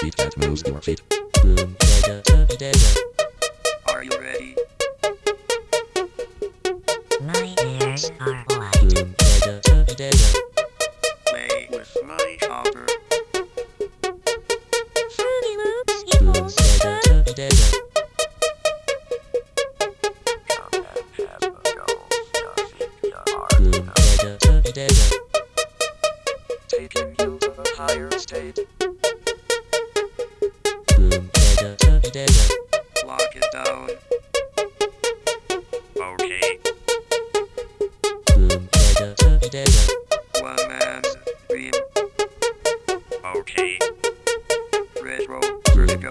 Bump to the beat that moves your feet. Are you ready? My ears are white. Play with my chopper. Fruity Loops equals fun. Come and have a go. Nothing you are taking you to the higher state. Lock it down. Okay. One man's dream. Okay. Retro vertigo.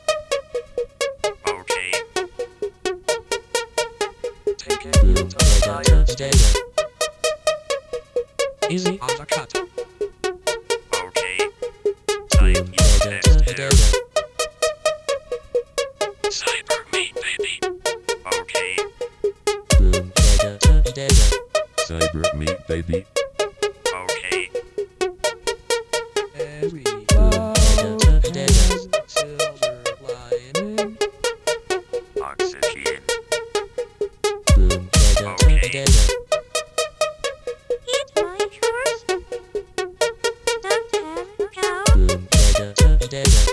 Taking you to the higher state. Easy on the cut. Okay. Time next hair. Cyber me, baby. Okay. Cyber me, baby. Okay. Every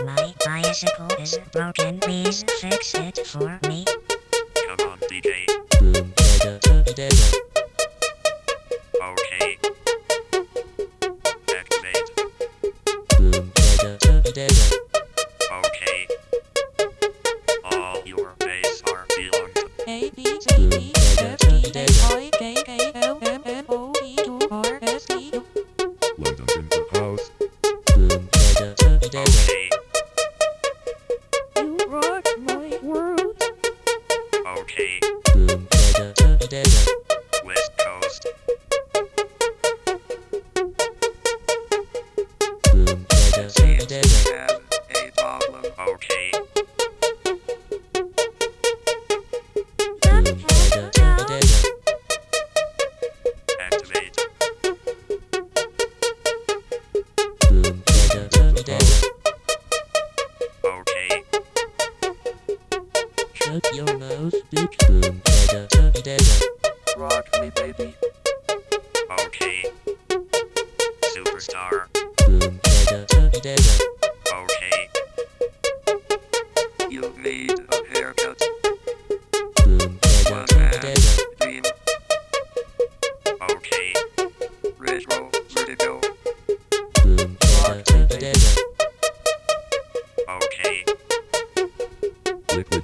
My bicycle is broken. Please fix it for me. Come on, DJ. Boom, dada, dada. Okay. Activate. Okay. Rock my world. Okay. Mm, West Shut your mouth, bitch. Boom, dada, da, dada. Rock me, baby. Okay. Superstar. Boom, dada, da, dada. Okay. You need a haircut. One man's dream. Okay.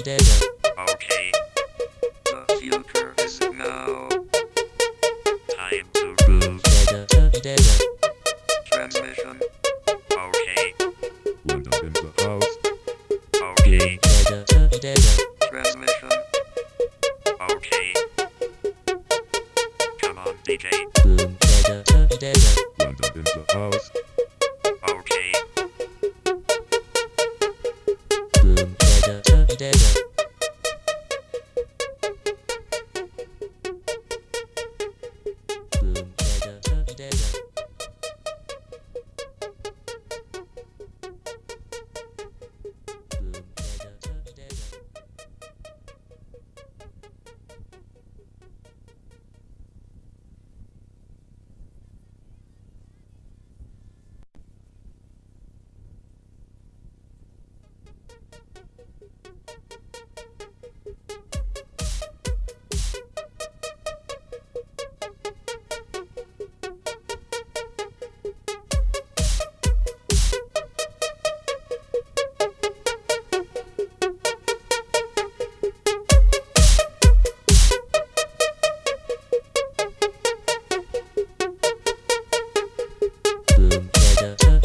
Okay. The future. Time to move. Did. Transmission. Okay. What up in the house? Okay. Transmission. Okay. Come on, DJ. Boom, did it, did it. What up in the house? yeah.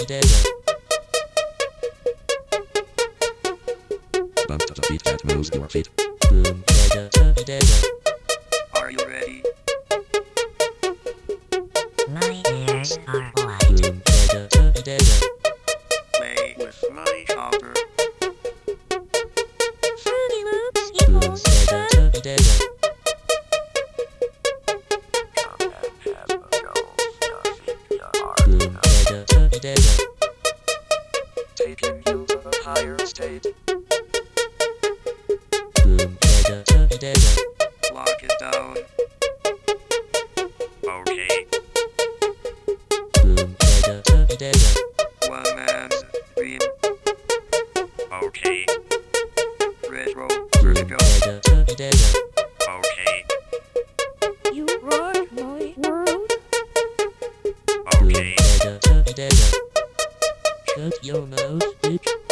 the desert. Bump to the beat that moves your feet. Boom, da da da da da. state. Boom, data, data. Lock it down. Okay. Boom, data, data. One man's dream. Okay. Retro, vertigo. Okay. You rock my world. Okay. Shut your mouth, bitch.